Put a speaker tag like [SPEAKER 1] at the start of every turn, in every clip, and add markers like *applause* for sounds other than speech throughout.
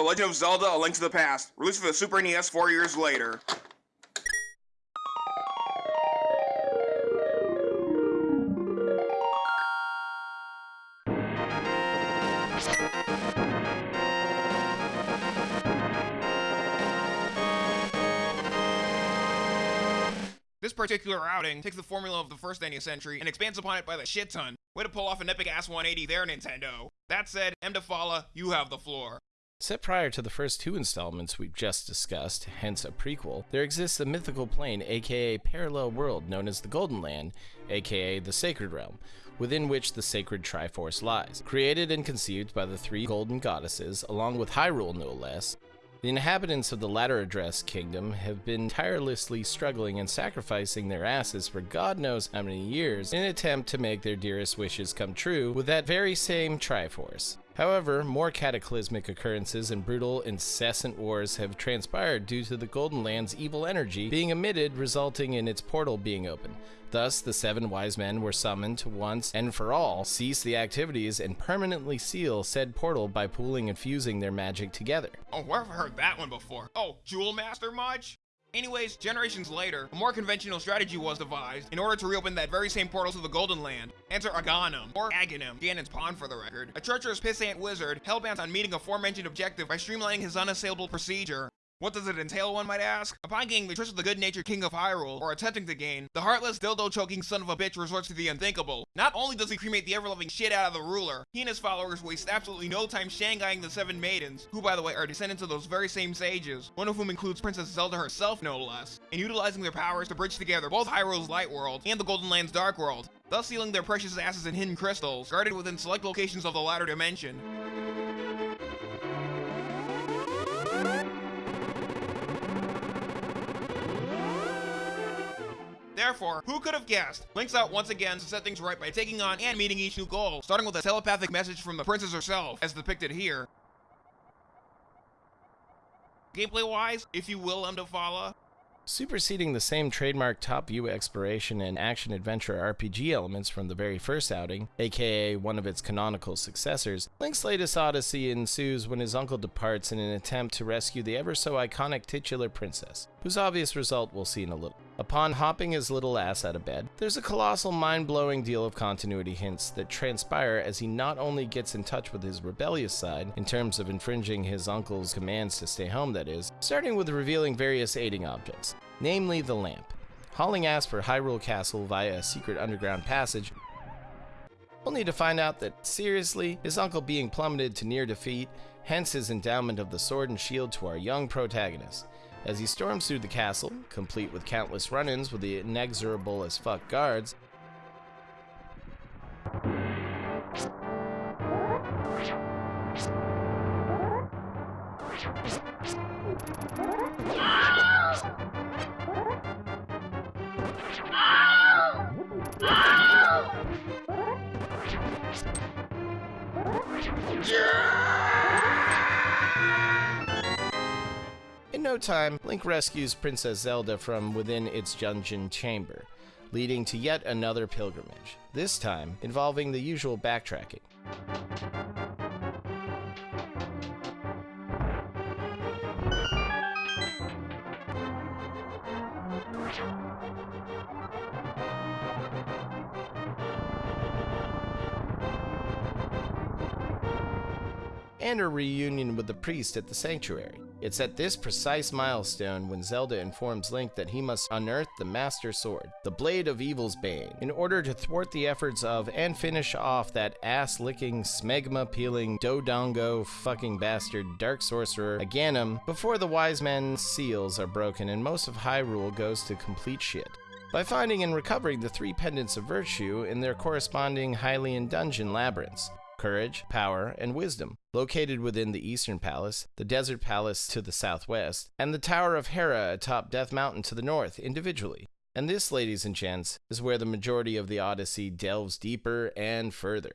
[SPEAKER 1] The Legend of Zelda A Link to the Past, released for the Super NES four years later. This particular outing takes the formula of the first NES entry and expands upon it by the shit ton. Way to pull off an epic ass 180 there, Nintendo. That said, Emdafala, you have the floor.
[SPEAKER 2] Set prior to the first two installments we've just discussed, hence a prequel, there exists a mythical plane, aka parallel world, known as the Golden Land, aka the Sacred Realm, within which the sacred Triforce lies. Created and conceived by the three golden goddesses, along with Hyrule no less, the inhabitants of the latter address kingdom have been tirelessly struggling and sacrificing their asses for God knows how many years in an attempt to make their dearest wishes come true with that very same Triforce. However, more cataclysmic occurrences and brutal, incessant wars have transpired due to the Golden Land's evil energy being emitted, resulting in its portal being open. Thus, the seven wise men were summoned to once and for all cease the activities and permanently seal said portal by pooling and fusing their magic together.
[SPEAKER 1] Oh, where have heard that one before? Oh, Jewel Master much? Anyways, generations later, a more conventional strategy was devised in order to reopen that very same portal to the Golden Land. Enter Agahnim, or Agahnim, Ganon's pawn for the record, a treacherous pissant wizard hellbent on meeting a aforementioned objective by streamlining his unassailable procedure. What does it entail, one might ask? Upon gaining the trust of the good-natured king of Hyrule, or attempting to gain, the heartless, dildo-choking son of a bitch resorts to the unthinkable. Not only does he cremate the ever-loving shit out of the ruler, he and his followers waste absolutely no time Shanghaiing the seven maidens, who by the way are descendants of those very same sages, one of whom includes Princess Zelda herself no less, and utilizing their powers to bridge together both Hyrule's light world and the Golden Land's dark world, thus sealing their precious asses in hidden crystals, guarded within select locations of the latter dimension. Therefore, who could have guessed? Link's out once again to set things right by taking on and meeting each new goal, starting with a telepathic message from the princess herself, as depicted here. Gameplay-wise, if you will, Emdafala,
[SPEAKER 2] Superseding the same trademark top view exploration and action adventure RPG elements from the very first outing, aka one of its canonical successors, Link's latest odyssey ensues when his uncle departs in an attempt to rescue the ever so iconic titular princess, whose obvious result we'll see in a little. Upon hopping his little ass out of bed, there's a colossal mind-blowing deal of continuity hints that transpire as he not only gets in touch with his rebellious side, in terms of infringing his uncle's commands to stay home that is, starting with revealing various aiding objects, namely the lamp. Hauling ass for Hyrule Castle via a secret underground passage, only to find out that, seriously, his uncle being plummeted to near defeat, hence his endowment of the sword and shield to our young protagonist. As he storms through the castle, complete with countless run-ins with the inexorable as fuck guards, In no time, Link rescues Princess Zelda from within its dungeon chamber, leading to yet another pilgrimage, this time involving the usual backtracking. and a reunion with the priest at the sanctuary. It's at this precise milestone when Zelda informs Link that he must unearth the Master Sword, the Blade of Evil's Bane, in order to thwart the efforts of and finish off that ass-licking, smegma-peeling, dodongo fucking bastard Dark Sorcerer Agahnim before the Wise Men's seals are broken and most of Hyrule goes to complete shit. By finding and recovering the three pendants of virtue in their corresponding Hylian dungeon labyrinths courage, power, and wisdom, located within the Eastern Palace, the Desert Palace to the southwest, and the Tower of Hera atop Death Mountain to the north, individually. And this, ladies and gents, is where the majority of the Odyssey delves deeper and further.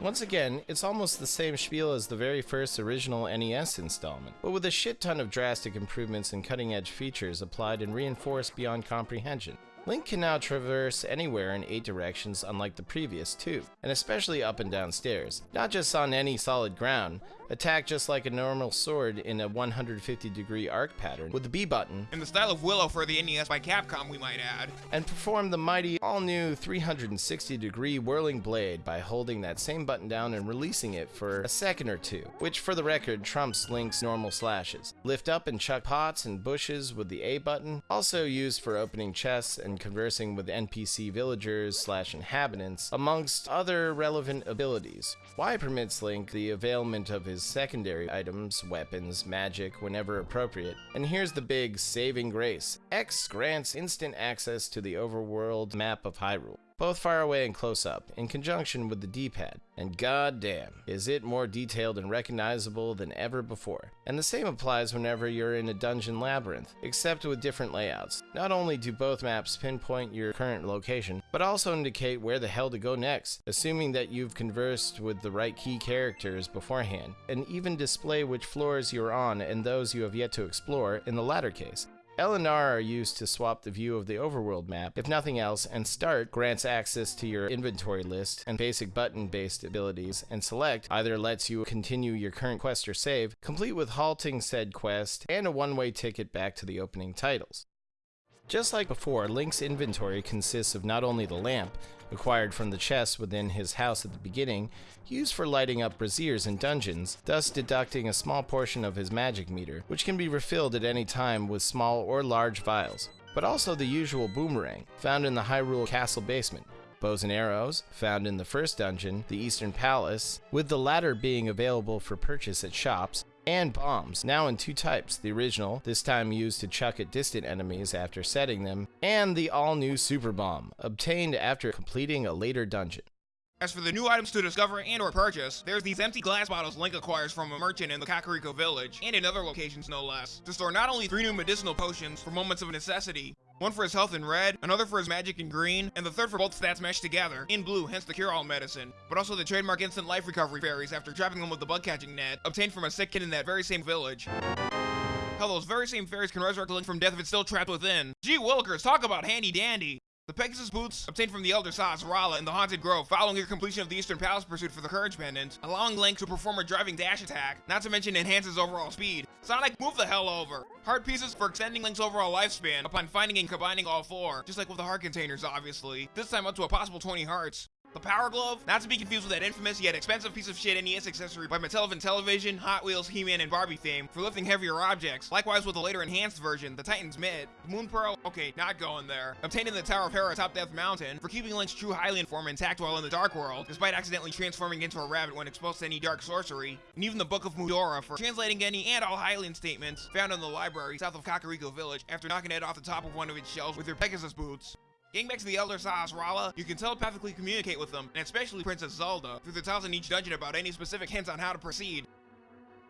[SPEAKER 2] Once again, it's almost the same spiel as the very first original NES installment, but with a shit ton of drastic improvements and cutting edge features applied and reinforced beyond comprehension. Link can now traverse anywhere in 8 directions unlike the previous 2, and especially up and down stairs, not just on any solid ground, attack just like a normal sword in a 150 degree arc pattern with the B button,
[SPEAKER 1] In the style of Willow for the NES by Capcom, we might add.
[SPEAKER 2] and perform the mighty all new 360 degree whirling blade by holding that same button down and releasing it for a second or two, which for the record trumps Link's normal slashes. Lift up and chuck pots and bushes with the A button, also used for opening chests and conversing with NPC villagers slash inhabitants, amongst other relevant abilities. Y permits Link the availment of his secondary items, weapons, magic, whenever appropriate. And here's the big saving grace. X grants instant access to the overworld map of Hyrule both far away and close up, in conjunction with the D-pad. And goddamn, is it more detailed and recognizable than ever before. And the same applies whenever you're in a dungeon labyrinth, except with different layouts. Not only do both maps pinpoint your current location, but also indicate where the hell to go next, assuming that you've conversed with the right key characters beforehand, and even display which floors you're on and those you have yet to explore in the latter case. L and R are used to swap the view of the overworld map, if nothing else, and Start grants access to your inventory list and basic button-based abilities, and Select either lets you continue your current quest or save, complete with halting said quest, and a one-way ticket back to the opening titles. Just like before, Link's inventory consists of not only the lamp, acquired from the chest within his house at the beginning, used for lighting up braziers in dungeons, thus deducting a small portion of his magic meter, which can be refilled at any time with small or large vials, but also the usual boomerang, found in the Hyrule Castle basement, bows and arrows, found in the first dungeon, the Eastern Palace, with the latter being available for purchase at shops, and bombs, now in two types the original, this time used to chuck at distant enemies after setting them, and the all new Super Bomb, obtained after completing a later dungeon.
[SPEAKER 1] As for the new items to discover and or purchase, there's these empty glass bottles Link acquires from a merchant in the Kakariko village, and in other locations no less, to store not only three new medicinal potions for moments of necessity, one for his health in red, another for his magic in green, and the third for both stats meshed together, in blue, hence the cure-all medicine, but also the trademark instant life recovery fairies after trapping them with the bug-catching net, obtained from a sick kid in that very same village. Hell, those very same fairies can resurrect Link from death if it's still trapped within. Gee willikers, talk about handy dandy! The Pegasus boots, obtained from the Elder Sahasrahla in the Haunted Grove following your completion of the Eastern Palace pursuit for the Courage Pendant, allowing Link to perform a driving dash attack, not to mention enhances overall speed. Sonic, move the hell over! Heart pieces for extending Link's overall lifespan upon finding and combining all four, just like with the heart containers obviously, this time up to a possible 20 hearts. The Power Glove, not to be confused with that infamous yet expensive piece of shit NES accessory by Mattel Intellivision, Hot Wheels, He-Man, and Barbie fame for lifting heavier objects. Likewise with the later enhanced version, the Titan's Mitt. The Moon Pearl, okay, not going there. Obtained in the Tower of Hera atop Death Mountain for keeping Link's true Hylian form intact while in the Dark World, despite accidentally transforming into a rabbit when exposed to any dark sorcery. And even the Book of Mudora for translating any and all Hylian statements found in the library south of Kakariko Village after knocking it off the top of one of its shelves with your Pegasus boots. Getting back to the Elder Sahasrahla, you can telepathically communicate with them, and especially Princess Zelda, through the tiles in each dungeon about any specific hints on how to proceed.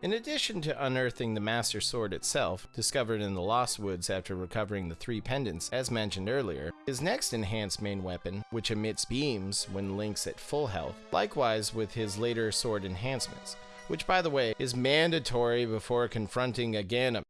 [SPEAKER 2] In addition to unearthing the Master Sword itself, discovered in the Lost Woods after recovering the three pendants, as mentioned earlier, his next enhanced main weapon, which emits beams when Link's at full health, likewise with his later sword enhancements, which by the way is mandatory before confronting a Ganon.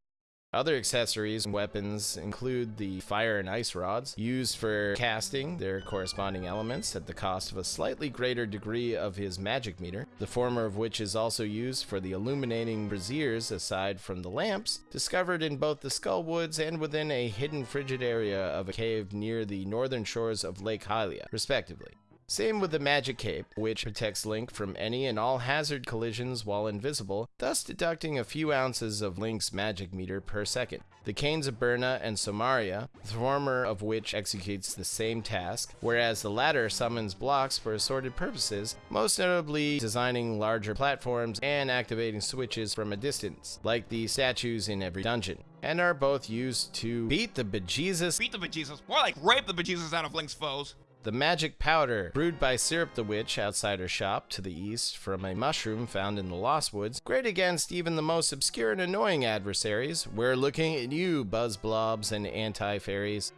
[SPEAKER 2] Other accessories and weapons include the fire and ice rods, used for casting their corresponding elements at the cost of a slightly greater degree of his magic meter, the former of which is also used for the illuminating braziers aside from the lamps, discovered in both the Skull Woods and within a hidden frigid area of a cave near the northern shores of Lake Hylia, respectively. Same with the Magic Cape, which protects Link from any and all hazard collisions while invisible, thus deducting a few ounces of Link's magic meter per second. The Canes of Byrna and Somaria, the former of which executes the same task, whereas the latter summons blocks for assorted purposes, most notably designing larger platforms and activating switches from a distance, like the statues in every dungeon, and are both used to beat the bejesus
[SPEAKER 1] Beat the bejesus, more like rape the bejesus out of Link's foes.
[SPEAKER 2] The magic powder, brewed by Syrup the Witch outside her shop to the east from a mushroom found in the Lost Woods, great against even the most obscure and annoying adversaries. We're looking at you, Buzz Blobs and Anti Fairies.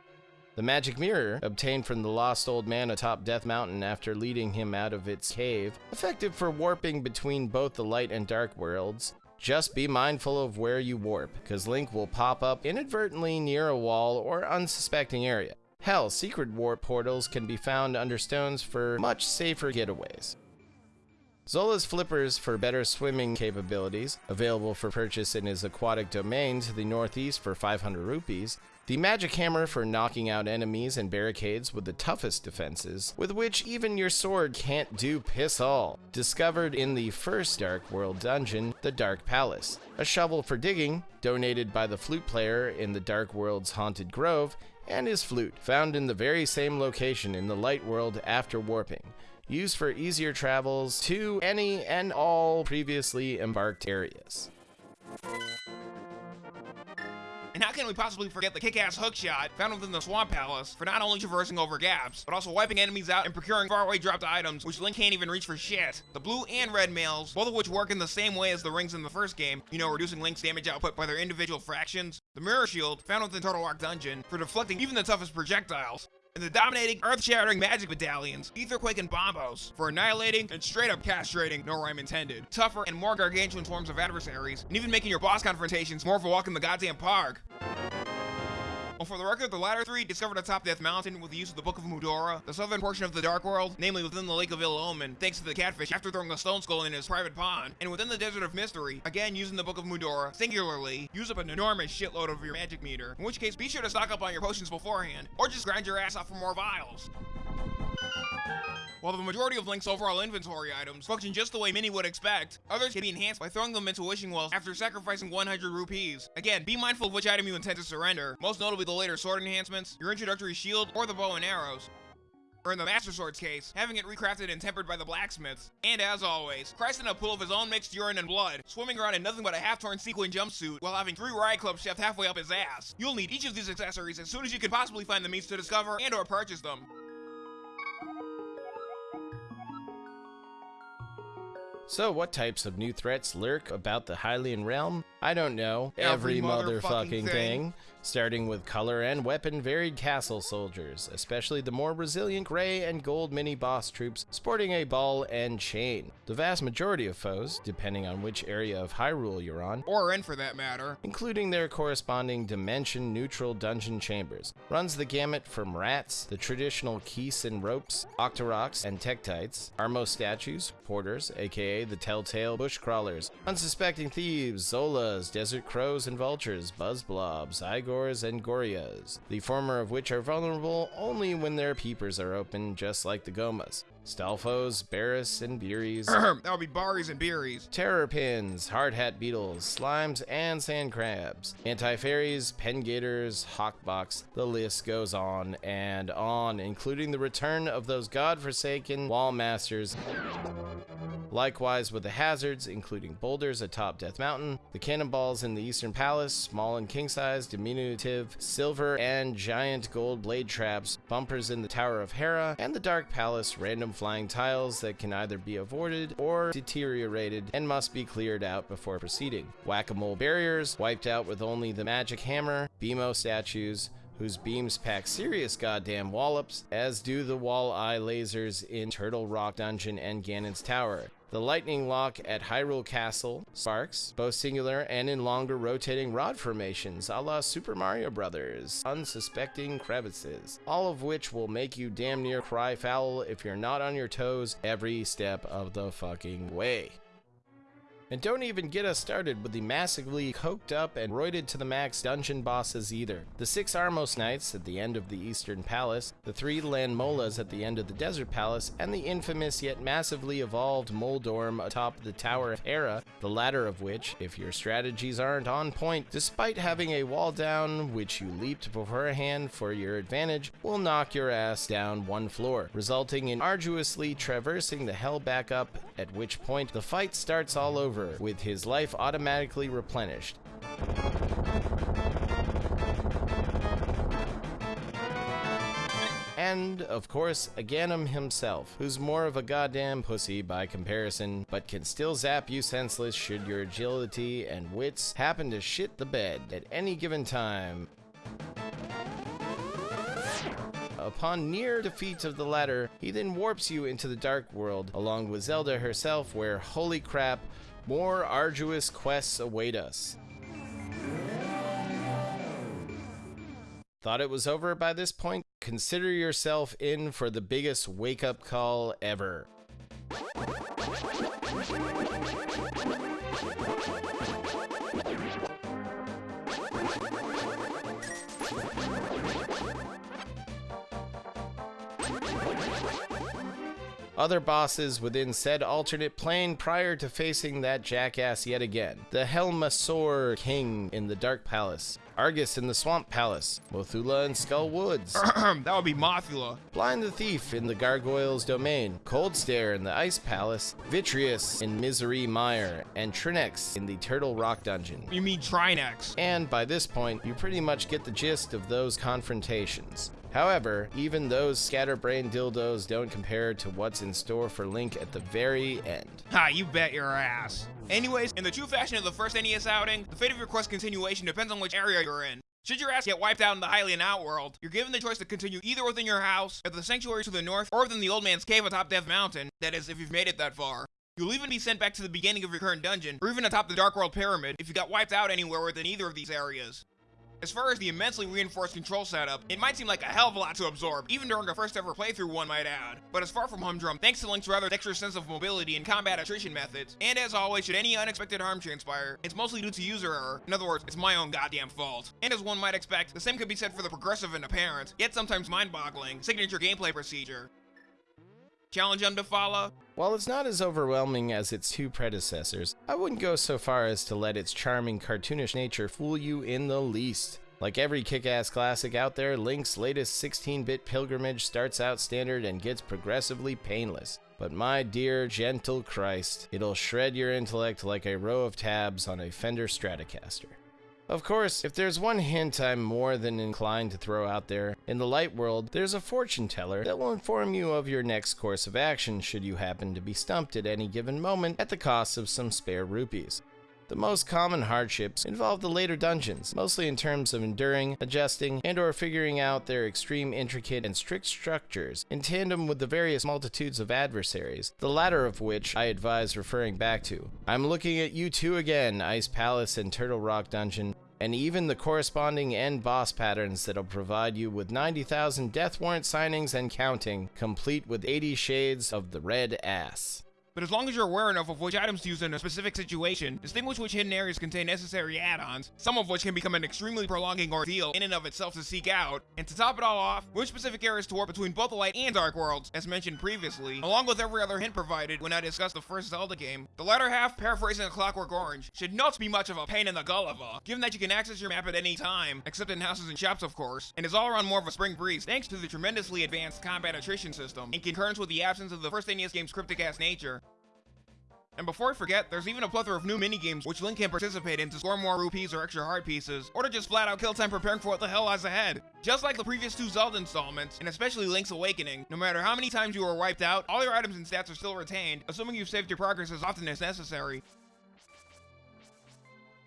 [SPEAKER 2] The magic mirror, obtained from the lost old man atop Death Mountain after leading him out of its cave, effective for warping between both the light and dark worlds. Just be mindful of where you warp, because Link will pop up inadvertently near a wall or unsuspecting area. Hell, secret warp portals can be found under stones for much safer getaways. Zola's flippers for better swimming capabilities, available for purchase in his aquatic domain to the northeast for 500 rupees. The magic hammer for knocking out enemies and barricades with the toughest defenses, with which even your sword can't do piss all. Discovered in the first Dark World dungeon, the Dark Palace. A shovel for digging, donated by the flute player in the Dark World's Haunted Grove, and his flute, found in the very same location in the Light World after warping used for easier travels to any and all previously embarked areas.
[SPEAKER 1] And how can we possibly forget the kick-ass hookshot found within the Swamp Palace for not only traversing over gaps, but also wiping enemies out and procuring faraway dropped items which Link can't even reach for shit. The blue and red mails, both of which work in the same way as the rings in the first game, you know, reducing Link's damage output by their individual fractions. The mirror shield, found within Turtle Rock Dungeon, for deflecting even the toughest projectiles and the dominating, earth-shattering magic medallions, Aetherquake and Bombos, for annihilating and straight-up castrating, no rhyme intended, tougher and more gargantuan forms of adversaries, and even making your boss confrontations more of a walk in the goddamn park. Well, for the record, the latter three discovered atop Death Mountain with the use of the Book of Mudora, the southern portion of the Dark World, namely within the Lake of Ill Omen, thanks to the catfish after throwing a stone skull in his private pond, and within the Desert of Mystery, again using the Book of Mudora, singularly, use up an enormous shitload of your magic meter, in which case be sure to stock up on your potions beforehand, or just grind your ass off for more vials. While the majority of Link's overall inventory items function just the way many would expect, others can be enhanced by throwing them into wishing wells after sacrificing 100 rupees. Again, be mindful of which item you intend to surrender, most notably the later sword enhancements, your introductory shield, or the bow and arrows or in the Master Sword's case, having it recrafted and tempered by the blacksmiths. And as always, Christ in a pool of his own mixed urine and blood, swimming around in nothing but a half-torn sequin jumpsuit while having three Riot Club shoved halfway up his ass. You'll need each of these accessories as soon as you can possibly find the means to discover and or purchase them.
[SPEAKER 2] So, what types of new threats lurk about the Hylian realm? I don't know.
[SPEAKER 1] Every
[SPEAKER 2] Every,
[SPEAKER 1] motherfucking thing.
[SPEAKER 2] thing. Starting with color and weapon varied castle soldiers, especially the more resilient gray and gold mini boss troops sporting a ball and chain. The vast majority of foes, depending on which area of Hyrule you're on,
[SPEAKER 1] Or in for that matter.
[SPEAKER 2] including their corresponding dimension neutral dungeon chambers. Runs the gamut from rats, the traditional keese and ropes, octoroks and tektites, Armo statues, porters, aka the telltale bush crawlers, unsuspecting thieves, zolas, desert crows and vultures, buzz blobs, Eyegores and Goriyas, the former of which are vulnerable only when their peepers are open, just like the gomas. Stalfos, Barris, and Beeries, *clears throat*
[SPEAKER 1] That'll be Baris and Beeries.
[SPEAKER 2] terror pins, hard hat beetles, slimes, and sand crabs, anti fairies, pen gators, hawkbox. The list goes on and on, including the return of those godforsaken wall masters. Likewise with the hazards, including boulders atop Death Mountain, the cannonballs in the Eastern Palace, small and king size, diminutive, silver, and giant gold blade traps, bumpers in the Tower of Hera, and the Dark Palace random flying tiles that can either be avoided or deteriorated and must be cleared out before proceeding. Whack a mole barriers, wiped out with only the magic hammer, Beamos statues, whose beams pack serious goddamn wallops, as do the wall eye lasers in Turtle Rock Dungeon and Ganon's Tower. The lightning lock at Hyrule Castle sparks, both singular and in longer rotating rod formations, a la Super Mario Brothers, unsuspecting crevices, all of which will make you damn near cry foul if you're not on your toes every step of the fucking way. And don't even get us started with the massively coked up and roided to the max dungeon bosses either. The six Armos Knights at the end of the Eastern Palace, the three Lanmolas at the end of the Desert Palace, and the infamous yet massively evolved Moldorm atop the Tower of Hera, the latter of which, if your strategies aren't on point, despite having a wall down which you leaped beforehand for your advantage, will knock your ass down one floor, resulting in arduously traversing the hell back up, at which point the fight starts all over, with his life automatically replenished. And, of course, Agahnim himself, who's more of a goddamn pussy by comparison, but can still zap you senseless should your agility and wits happen to shit the bed at any given time. Upon near defeat of the latter, he then warps you into the Dark World, along with Zelda herself, where, holy crap, more arduous quests await us. Thought it was over by this point? Consider yourself in for the biggest wake up call ever. Other bosses within said alternate plane prior to facing that jackass yet again. The Helmasaur King in the Dark Palace, Arrghus in the Swamp Palace, Mothula in Skull Woods, *clears throat*
[SPEAKER 1] that would be Mothula.
[SPEAKER 2] Blind the Thief in the Gargoyle's Domain, Kholdstare in the Ice Palace, Vitreous in Misery Mire, and Trinexx in the Turtle Rock Dungeon.
[SPEAKER 1] You mean Trinexx?
[SPEAKER 2] And by this point, you pretty much get the gist of those confrontations. However, even those scatterbrain dildos don't compare to what's in store for Link at the very end.
[SPEAKER 1] Ha, you bet your ass. Anyways, in the true fashion of the first NES outing, the fate of your quest continuation depends on which area you're in. Should your ass get wiped out in the Hylian Outworld, you're given the choice to continue either within your house, at the sanctuary to the north, or within the old man's cave atop Death Mountain, that is, if you've made it that far. You'll even be sent back to the beginning of your current dungeon, or even atop the Dark World Pyramid if you got wiped out anywhere within either of these areas. As far as the immensely reinforced control setup, it might seem like a hell of a lot to absorb, even during a first ever playthrough one might add. But it's far from humdrum thanks to Link's rather dexterous sense of mobility and combat attrition methods. And as always, should any unexpected harm transpire, it's mostly due to user error. In other words, it's my own goddamn fault. And as one might expect, the same could be said for the progressive and apparent, yet sometimes mind-boggling, signature gameplay procedure. Challenge them to follow?
[SPEAKER 2] While it's not as overwhelming as its two predecessors, I wouldn't go so far as to let its charming cartoonish nature fool you in the least. Like every kick ass classic out there, Link's latest 16 bit pilgrimage starts out standard and gets progressively painless. But my dear, gentle Christ, it'll shred your intellect like a row of tabs on a Fender Stratocaster. Of course, if there's one hint I'm more than inclined to throw out there, in the light world, there's a fortune teller that will inform you of your next course of action should you happen to be stumped at any given moment at the cost of some spare rupees. The most common hardships involve the later dungeons, mostly in terms of enduring, adjusting, and or figuring out their extreme intricate and strict structures in tandem with the various multitudes of adversaries, the latter of which I advise referring back to. I'm looking at you two again, Ice Palace and Turtle Rock Dungeon, and even the corresponding end boss patterns that'll provide you with 90,000 death warrant signings and counting, complete with 80 shades of the red ass.
[SPEAKER 1] But as long as you're aware enough of which items to use in a specific situation, distinguish which hidden areas contain necessary add-ons, some of which can become an extremely prolonging ordeal in and of itself to seek out, and to top it all off, which specific areas to warp between both the Light and Dark Worlds, as mentioned previously, along with every other hint provided when I discussed the first Zelda game. The latter half, paraphrasing a Clockwork Orange, should not be much of a pain in the gulliver, given that you can access your map at any time, except in houses and shops of course, and is all around more of a spring breeze thanks to the tremendously advanced combat attrition system, in concurrence with the absence of the first NES game's cryptic ass nature. And before I forget, there's even a plethora of new minigames which Link can participate in to score more rupees or extra heart pieces, or to just flat out kill time preparing for what the hell lies ahead. Just like the previous two Zelda installments, and especially Link's Awakening, no matter how many times you are wiped out, all your items and stats are still retained, assuming you've saved your progress as often as necessary.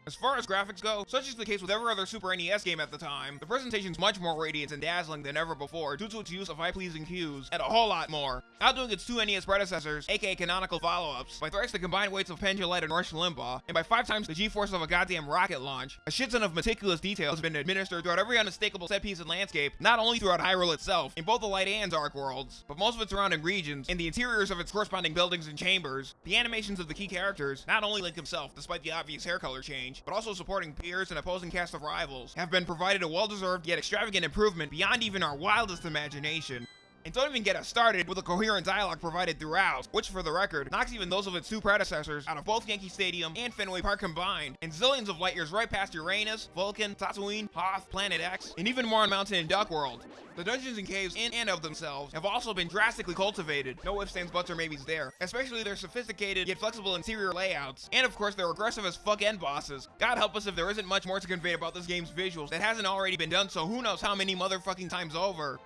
[SPEAKER 1] As far as graphics go, such is the case with every other Super NES game at the time, the presentation's much more radiant and dazzling than ever before due to its use of eye-pleasing hues, and a whole lot more. Outdoing its two NES predecessors, aka canonical follow-ups, by thrice the combined weights of Pendulite and Rush Limbaugh, and by five times the g-force of a goddamn rocket launch, a shit ton of meticulous detail has been administered throughout every unmistakable set piece and landscape, not only throughout Hyrule itself, in both the Light and Dark worlds, but most of its surrounding regions, and the interiors of its corresponding buildings and chambers, the animations of the key characters, not only Link himself, despite the obvious hair color change, but also supporting peers and opposing cast of rivals have been provided a well-deserved yet extravagant improvement beyond even our wildest imagination. And don't even get us started with the coherent dialogue provided throughout, which for the record, knocks even those of its two predecessors out of both Yankee Stadium and Fenway Park combined, and zillions of light years right past Uranus, Vulcan, Tatooine, Hoth, Planet X, and even more on Mountain and Duck World. The dungeons and caves in and of themselves have also been drastically cultivated, no ifs, ands, buts, or maybes there, especially their sophisticated yet flexible interior layouts, and of course their aggressive as fuck end bosses. God help us if there isn't much more to convey about this game's visuals that hasn't already been done so who knows how many motherfucking times over.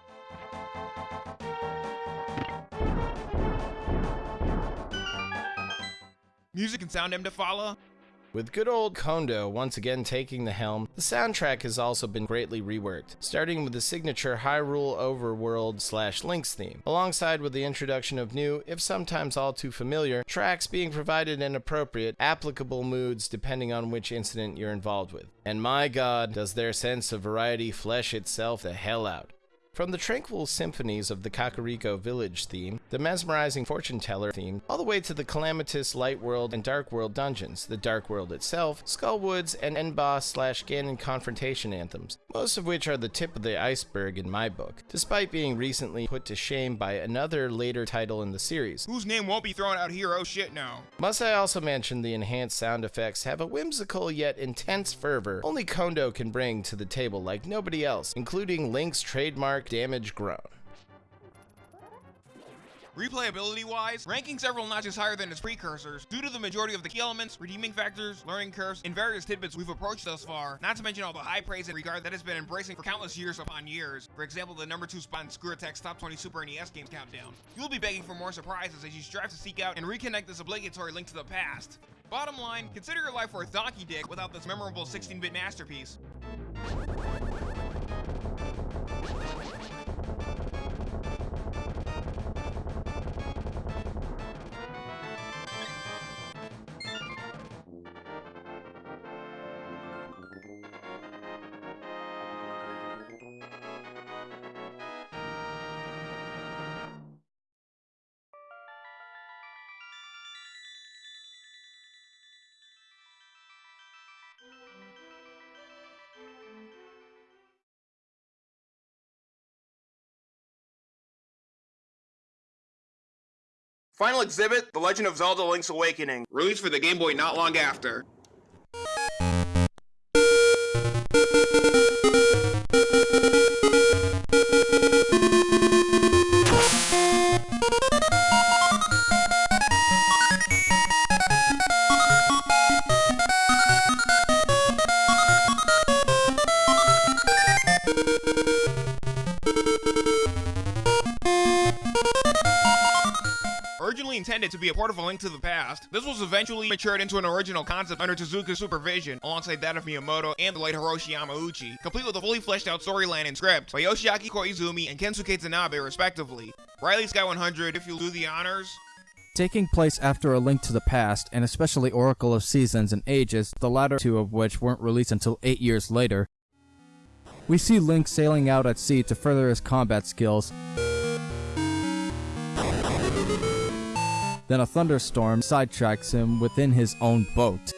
[SPEAKER 1] Music and sound to follow?
[SPEAKER 2] With good old Kondo once again taking the helm, the soundtrack has also been greatly reworked, starting with the signature Hyrule Overworld slash Link's theme, alongside with the introduction of new, if sometimes all too familiar, tracks being provided in appropriate, applicable moods depending on which incident you're involved with. And my god, does their sense of variety flesh itself the hell out. From the tranquil symphonies of the Kakariko Village theme, the mesmerizing fortune teller theme, all the way to the calamitous Light World and Dark World dungeons, the Dark World itself, Skullwoods, and End Boss slash Ganon confrontation anthems, most of which are the tip of the iceberg in my book, despite being recently put to shame by another later title in the series.
[SPEAKER 1] Whose name won't be thrown out here, oh shit no.
[SPEAKER 2] Must I also mention the enhanced sound effects have a whimsical yet intense fervor only Kondo can bring to the table like nobody else, including Link's trademark damage groan.
[SPEAKER 1] Replayability wise, ranking several notches higher than its precursors due to the majority of the key elements, redeeming factors, learning curves, and various tidbits we've approached thus far, not to mention all the high praise and regard that has been embracing for countless years upon years. For example, the number 2 spot in ScrewAttack's Top 20 Super NES games countdown. You'll be begging for more surprises as you strive to seek out and reconnect this obligatory link to the past. Bottom line, consider your life worth donkey dick without this memorable 16-bit masterpiece. Final exhibit, The Legend of Zelda Link's Awakening, released for the Game Boy not long after. Port of A Link to the Past, this was eventually matured into an original concept under Tezuka's supervision, alongside that of Miyamoto and the late Hiroshi Yamauchi, complete with a fully fleshed out storyline and script by Yoshiaki Koizumi and Kensuke Tanabe respectively. Riley Sky 100, if you'll do the honors.
[SPEAKER 3] Taking place after A Link to the Past, and especially Oracle of Seasons and Ages, the latter two of which weren't released until 8 years later, we see Link sailing out at sea to further his combat skills. Then a thunderstorm sidetracks him within his own boat.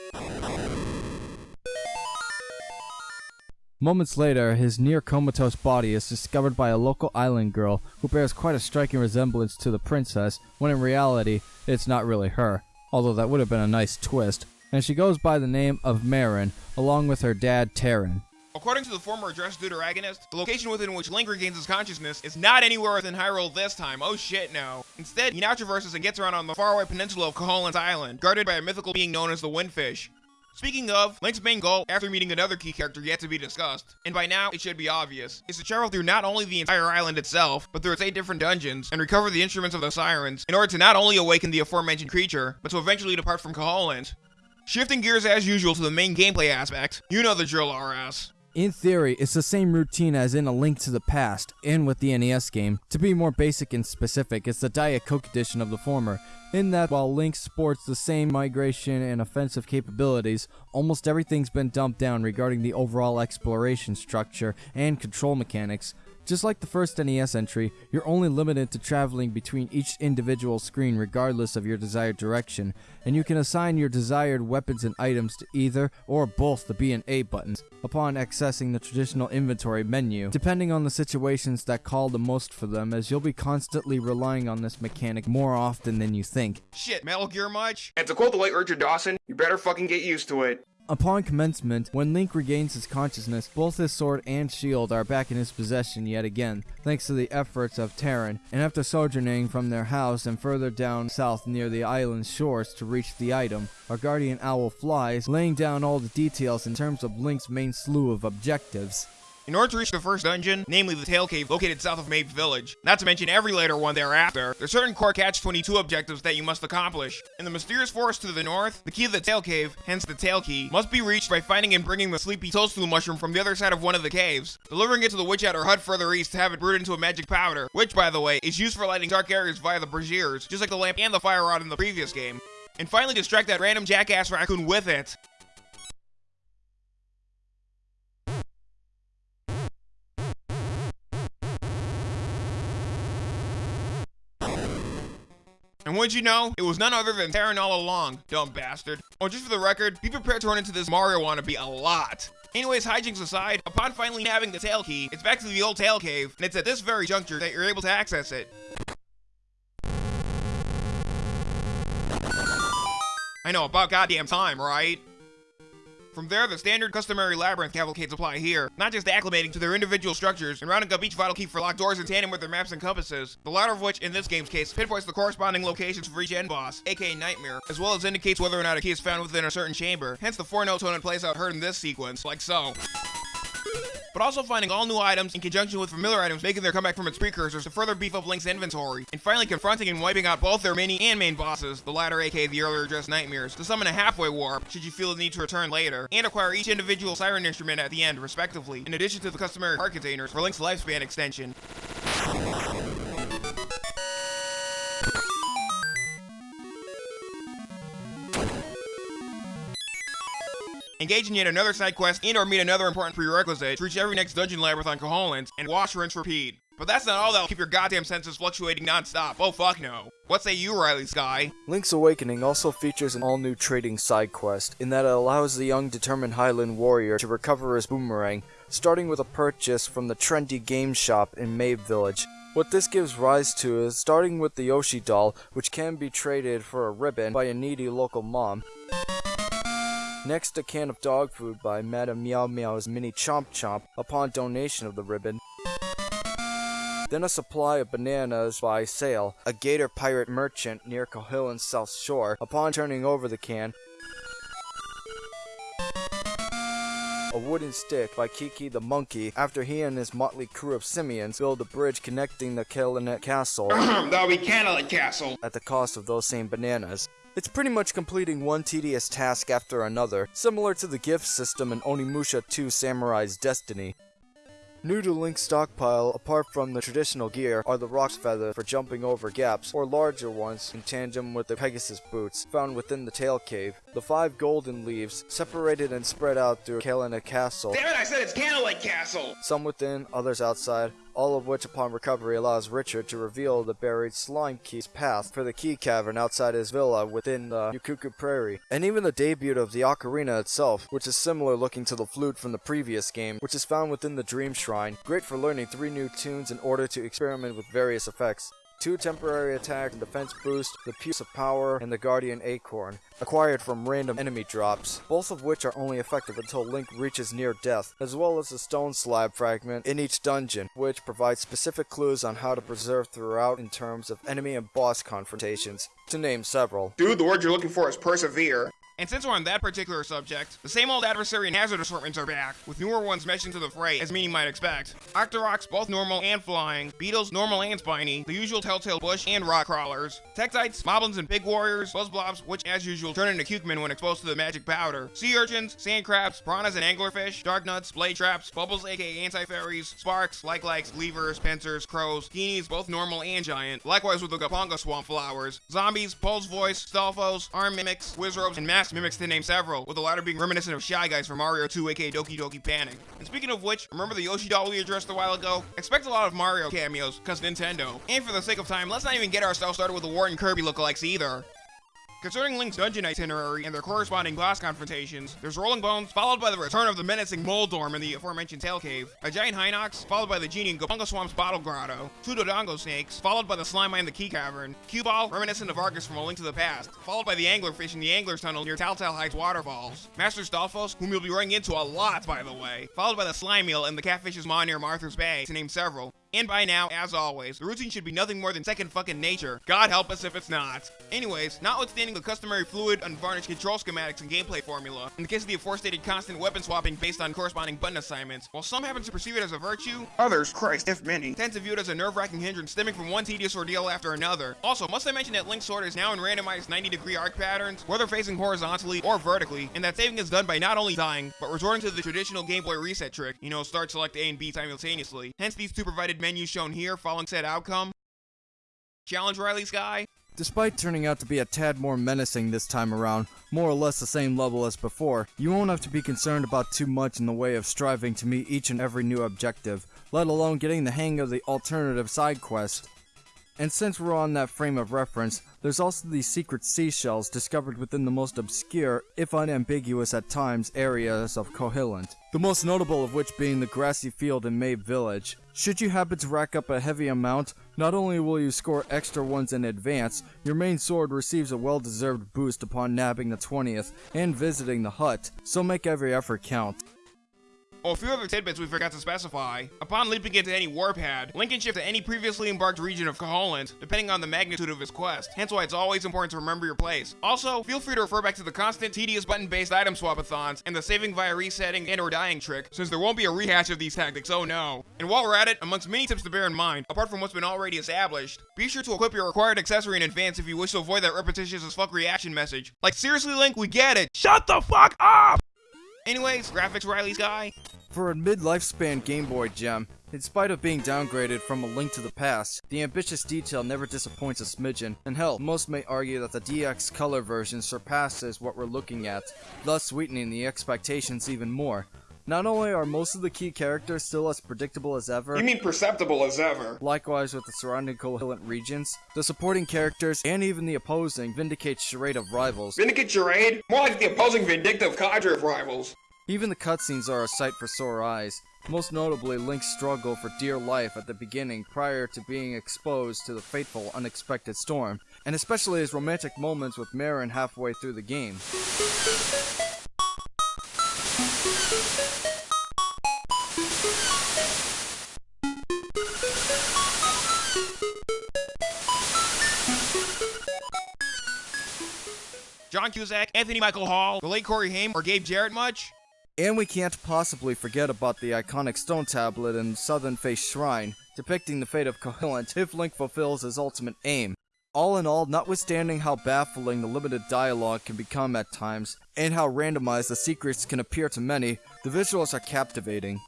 [SPEAKER 3] Moments later, his near comatose body is discovered by a local island girl who bears quite a striking resemblance to the princess, when in reality, it's not really her, although that would have been a nice twist, and she goes by the name of Marin, along with her dad Tarin.
[SPEAKER 1] According to the former Address Deuteragonist, the location within which Link regains his consciousness is not anywhere within Hyrule this time, oh shit no. Instead, he now traverses and gets around on the faraway peninsula of Koholint's Island, guarded by a mythical being known as the Windfish. Speaking of, Link's main goal, after meeting another key character yet to be discussed, and by now it should be obvious, is to travel through not only the entire island itself, but through its 8 different dungeons, and recover the instruments of the Sirens, in order to not only awaken the aforementioned creature, but to eventually depart from Koholint. Shifting gears as usual to the main gameplay aspect, you know the drill RS.
[SPEAKER 3] In theory, it's the same routine as in A Link to the Past, and with the NES game. To be more basic and specific, it's the Diet Coke edition of the former, in that while Link sports the same migration and offensive capabilities, almost everything's been dumped down regarding the overall exploration structure and control mechanics, just like the first NES entry, you're only limited to traveling between each individual screen regardless of your desired direction, and you can assign your desired weapons and items to either or both the B and A buttons upon accessing the traditional inventory menu, depending on the situations that call the most for them, as you'll be constantly relying on this mechanic more often than you think.
[SPEAKER 1] Shit, Metal Gear much? And to quote the late Richard Dawson, you better fucking get used to it.
[SPEAKER 3] Upon commencement, when Link regains his consciousness, both his sword and shield are back in his possession yet again, thanks to the efforts of Tarin, and after sojourning from their house and further down south near the island's shores to reach the item, our guardian owl flies, laying down all the details in terms of Link's main slew of objectives.
[SPEAKER 1] In order to reach the first dungeon, namely the Tail Cave located south of Mabe Village, not to mention every later one thereafter, there's certain core Catch-22 objectives that you must accomplish. In the mysterious forest to the north, the key to the Tail Cave, hence the Tail Key, must be reached by finding and bringing the sleepy toadstool mushroom from the other side of one of the caves, delivering it to the Witch Hut or hut further east to have it brewed into a magic powder, which, by the way, is used for lighting dark areas via the braziers, just like the lamp and the fire rod in the previous game. And finally distract that random jackass raccoon with it. And what'd you know? It was none other than Tarin all along, dumb bastard. Oh, just for the record, be prepared to run into this Mario wannabe a lot. Anyways, hijinks aside, upon finally having the tail key, it's back to the old tail cave, and it's at this very juncture that you're able to access it. I know, about goddamn time, right? From there, the standard customary labyrinth cavalcades apply here, not just acclimating to their individual structures. And rounding up each vital key for locked doors in tandem with their maps and compasses, the latter of which, in this game's case, pinpoints the corresponding locations for each end boss, aka Nightmare, as well as indicates whether or not a key is found within a certain chamber, hence the four-note tone it plays out heard in this sequence, like so but also finding all new items in conjunction with familiar items making their comeback from its precursors to further beef up Link's inventory, and finally confronting and wiping out both their mini and main bosses, the latter aka the earlier addressed Nightmares, to summon a halfway warp should you feel the need to return later, and acquire each individual Siren instrument at the end, respectively, in addition to the customary heart containers for Link's lifespan extension. Engage in yet another side quest, and or meet another important prerequisite to reach every next dungeon labyrinth on Koholint, and wash, rinse, repeat. But that's not all that'll keep your goddamn senses fluctuating non-stop. Oh fuck no. What say you, Riley Sky?
[SPEAKER 3] Link's Awakening also features an all-new trading side quest, in that it allows the young determined Hylian warrior to recover his boomerang, starting with a purchase from the trendy game shop in Mabe Village. What this gives rise to is starting with the Yoshi doll, which can be traded for a ribbon by a needy local mom. Next, a can of dog food by Madame Meow Meow's Mini Chomp Chomp upon donation of the ribbon. Then a supply of bananas by Sale, a gator pirate merchant near Koholint's south shore, upon turning over the can. A wooden stick by Kiki the monkey after he and his motley crew of simians build a bridge connecting the Kalinet Castle. *clears throat*
[SPEAKER 1] Be Castle.
[SPEAKER 3] At the cost of those same bananas. It's pretty much completing one tedious task after another, similar to the gift system in Onimusha 2 Samurai's Destiny. New to Link's stockpile, apart from the traditional gear, are the Roc's Feather for jumping over gaps, or larger ones in tandem with the Pegasus boots found within the Tail Cave. The five golden leaves, separated and spread out through Kalinet Castle.
[SPEAKER 1] Damn it, I said it's Kalinet Castle!
[SPEAKER 3] Some within, others outside, all of which upon recovery allows Richard to reveal the buried Slime Key's path for the Key Cavern outside his villa within the Yukuku Prairie, and even the debut of the Ocarina itself, which is similar looking to the flute from the previous game, which is found within the Dream Shrine, great for learning three new tunes in order to experiment with various effects two temporary attack and defense boost, the Piece of Power, and the Guardian Acorn, acquired from random enemy drops, both of which are only effective until Link reaches near death, as well as the stone slab fragment in each dungeon, which provides specific clues on how to preserve throughout in terms of enemy and boss confrontations, to name several.
[SPEAKER 1] Dude, the word you're looking for is persevere. And since we're on that particular subject, the same old adversary and hazard assortments are back, with newer ones meshed into the fray, as many might expect. Octoroks, both normal and flying, beetles, normal and spiny, the usual telltale bush and rock crawlers, Tektites, moblins and big warriors, buzzblobs, which as usual turn into cukemen when exposed to the magic powder, sea urchins, sand crabs, piranhas and anglerfish, dark nuts, blade traps, bubbles aka anti-fairies, sparks, like likes, leevers, pincers, crows, geenies, both normal and giant, likewise with the Goponga swamp flowers, zombies, Pols Voice, stalfos, arm mimics, wizrobes, and mass mimics to name several, with the latter being reminiscent of Shy Guys from Mario 2 aka Doki Doki Panic. And speaking of which, remember the Yoshi doll we addressed a while ago? Expect a lot of Mario cameos, cause Nintendo. And for the sake of time, let's not even get ourselves started with the Wart and Kirby lookalikes either. Concerning Link's dungeon itinerary and their corresponding boss confrontations, there's Rolling Bones, followed by the return of the menacing Moldorm in the aforementioned Tail Cave, a giant Hinox, followed by the genie in Goponga Swamp's Bottle Grotto, two Dodongo snakes, followed by the Slime in the Key Cavern, Cue Ball, reminiscent of Arrghus from A Link to the Past, followed by the Anglerfish in the Angler's Tunnel near Taltal Heights Waterfalls, Master Stalfos, whom you'll be running into a lot by the way, followed by the Slime Eel in the Catfish's Maw near Martha's Bay, to name several, And by now, as always, the routine should be nothing more than second fucking nature. God help us if it's not. Anyways, notwithstanding the customary fluid, unvarnished control schematics and gameplay formula, in the case of the aforestated constant weapon swapping based on corresponding button assignments, while some happen to perceive it as a virtue,
[SPEAKER 4] Others, Christ, if many.
[SPEAKER 1] tend to view it as a nerve-wracking hindrance stemming from one tedious ordeal after another. Also, must I mention that Link's sword is now in randomized 90-degree arc patterns, whether facing horizontally or vertically, and that saving is done by not only dying, but resorting to the traditional Game Boy reset trick, you know, start, select A and B simultaneously. Hence these two provided menus shown here following said outcome. Challenge Riley's Sky?
[SPEAKER 3] Despite turning out to be a tad more menacing this time around, more or less the same level as before, you won't have to be concerned about too much in the way of striving to meet each and every new objective, let alone getting the hang of the alternative side quest. And since we're on that frame of reference, there's also these secret seashells discovered within the most obscure, if unambiguous at times, areas of Koholint. The most notable of which being the grassy field in Mabe Village. Should you happen to rack up a heavy amount, not only will you score extra ones in advance, your main sword receives a well-deserved boost upon nabbing the 20th and visiting the hut, so make every effort count.
[SPEAKER 1] A few other tidbits we forgot to specify. Upon leaping into any warpad, Link can shift to any previously embarked region of Koholint, depending on the magnitude of his quest, hence why it's always important to remember your place. Also, feel free to refer back to the constant tedious button-based item swap-a-thons and the saving via resetting and or dying trick, since there won't be a rehash of these tactics, oh no. And while we're at it, amongst many tips to bear in mind, apart from what's been already established, be sure to equip your required accessory in advance if you wish to avoid that repetitious as fuck reaction message. Like seriously Link, we get it! Shut the fuck up! Anyways, graphics Riley Sky,
[SPEAKER 3] For a mid-lifespan Game Boy gem, in spite of being downgraded from A Link to the Past, the ambitious detail never disappoints a smidgen, and hell, most may argue that the DX color version surpasses what we're looking at, thus sweetening the expectations even more. Not only are most of the key characters still as predictable as ever,
[SPEAKER 4] You mean perceptible as ever?
[SPEAKER 3] Likewise with the surrounding covalent regions, the supporting characters, and even the opposing vindicate charade of rivals.
[SPEAKER 4] Vindicate Charade? More like the opposing vindictive cadre of rivals.
[SPEAKER 3] Even the cutscenes are a sight for sore eyes, most notably Link's struggle for dear life at the beginning prior to being exposed to the fateful unexpected storm, and especially his romantic moments with Marin halfway through the game.
[SPEAKER 1] John Cusack, Anthony Michael Hall, the late Corey Haim, or Gabe Jarrett much?
[SPEAKER 3] And we can't possibly forget about the iconic stone tablet in Southern Face Shrine, depicting the fate of Koholint if Link fulfills his ultimate aim. All in all, notwithstanding how baffling the limited dialogue can become at times, and how randomized the secrets can appear to many, the visuals are captivating.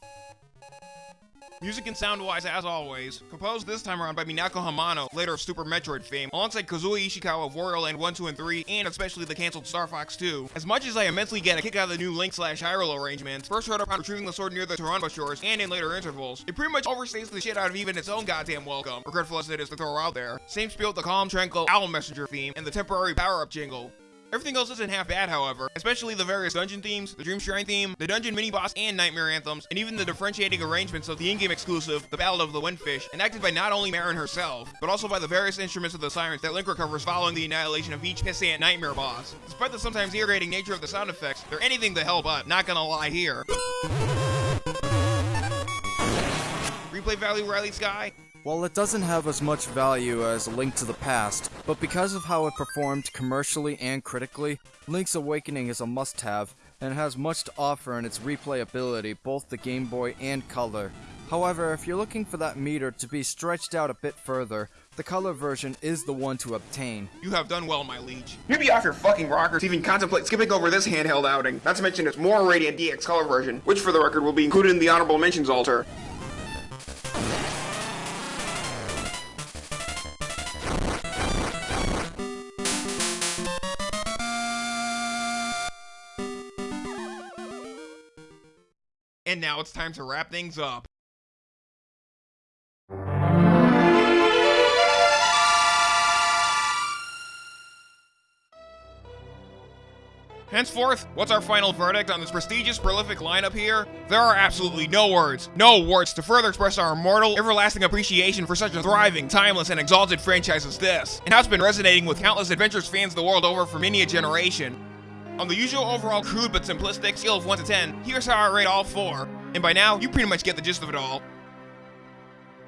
[SPEAKER 1] Music and sound-wise, as always, composed this time around by Minako Hamano, later of Super Metroid fame, alongside Kazuya Ishikawa of Land 1, 2, and 3, and especially the cancelled Star Fox 2. As much as I immensely get a kick out of the new Link slash Hyrule arrangement, first heard upon retrieving the sword near the Toronbo shores, and in later intervals, it pretty much overstays the shit out of even its own goddamn welcome, regretful as it is to throw out there. Same spiel with the calm, tranquil Owl Messenger theme, and the temporary power-up jingle. Everything else isn't half bad, however, especially the various dungeon themes, the Dream Shrine theme, the dungeon mini-boss and nightmare anthems, and even the differentiating arrangements of the in-game exclusive, the Ballad of the Windfish, enacted by not only Marin herself, but also by the various instruments of the sirens that Link recovers following the annihilation of each pissant nightmare boss. Despite the sometimes irritating nature of the sound effects, they're anything to hell but, not gonna lie here. Replay value Riley Sky?
[SPEAKER 3] While it doesn't have as much value as A Link to the Past, but because of how it performed commercially and critically, Link's Awakening is a must-have, and has much to offer in its replayability, both the Game Boy and Color. However, if you're looking for that meter to be stretched out a bit further, the Color version is the one to obtain.
[SPEAKER 1] You have done well, my liege.
[SPEAKER 4] You'd be off your fucking rocker to even contemplate skipping over this handheld outing. Not to mention its more radiant DX color version, which for the record will be included in the honorable mentions altar.
[SPEAKER 1] Now it's time to wrap things up. Henceforth, what's our final verdict on this prestigious, prolific lineup here? There are absolutely no words, no words to further express our immortal, everlasting appreciation for such a thriving, timeless, and exalted franchise as this, and how it's been resonating with countless adventures fans the world over for many a generation. On the usual overall crude but simplistic scale of 1 to 10, here's how I rate all four, and by now, you pretty much get the gist of it all.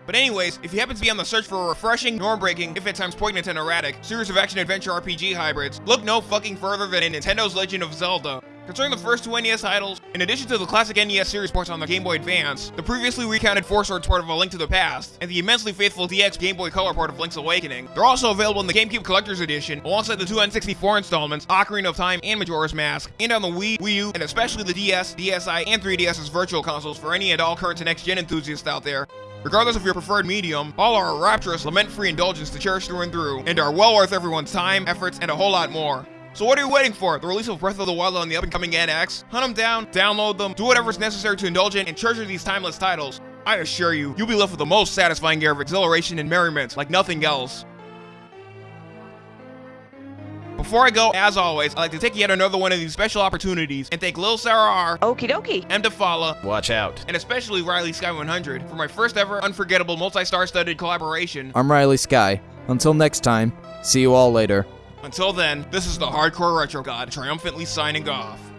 [SPEAKER 1] But anyways, if you happen to be on the search for a refreshing, norm-breaking, if at times poignant and erratic, series of action-adventure RPG hybrids, look no fucking further than Nintendo's Legend of Zelda. Concerning the first two NES titles, in addition to the classic NES series ports on the Game Boy Advance, the previously recounted Four Swords port of A Link to the Past, and the immensely faithful DX Game Boy Color port of Link's Awakening, they're also available in the GameCube Collector's Edition, alongside the two N64 installments, Ocarina of Time and Majora's Mask, and on the Wii, Wii U, and especially the DS, DSi, and 3DS's virtual consoles for any and all current to next-gen enthusiasts out there. Regardless of your preferred medium, all are a rapturous, lament-free indulgence to cherish through and through, and are well worth everyone's time, efforts, and a whole lot more. So what are you waiting for? The release of Breath of the Wild on the up-and-coming NX? Hunt them down, download them, do whatever's necessary to indulge in and treasure these timeless titles. I assure you, you'll be left with the most satisfying air of exhilaration and merriment like nothing else. Before I go, as always, I'd like to take yet another one of these special opportunities and thank Lil Sarah R,
[SPEAKER 5] Okie dokie.
[SPEAKER 1] M. Defala,
[SPEAKER 2] Watch out.
[SPEAKER 1] and especially Riley Sky 100 for my first ever unforgettable multi-star studded collaboration.
[SPEAKER 3] I'm Riley Sky. Until next time, see you all later.
[SPEAKER 1] Until then, this is the Hardcore Retro God triumphantly signing off.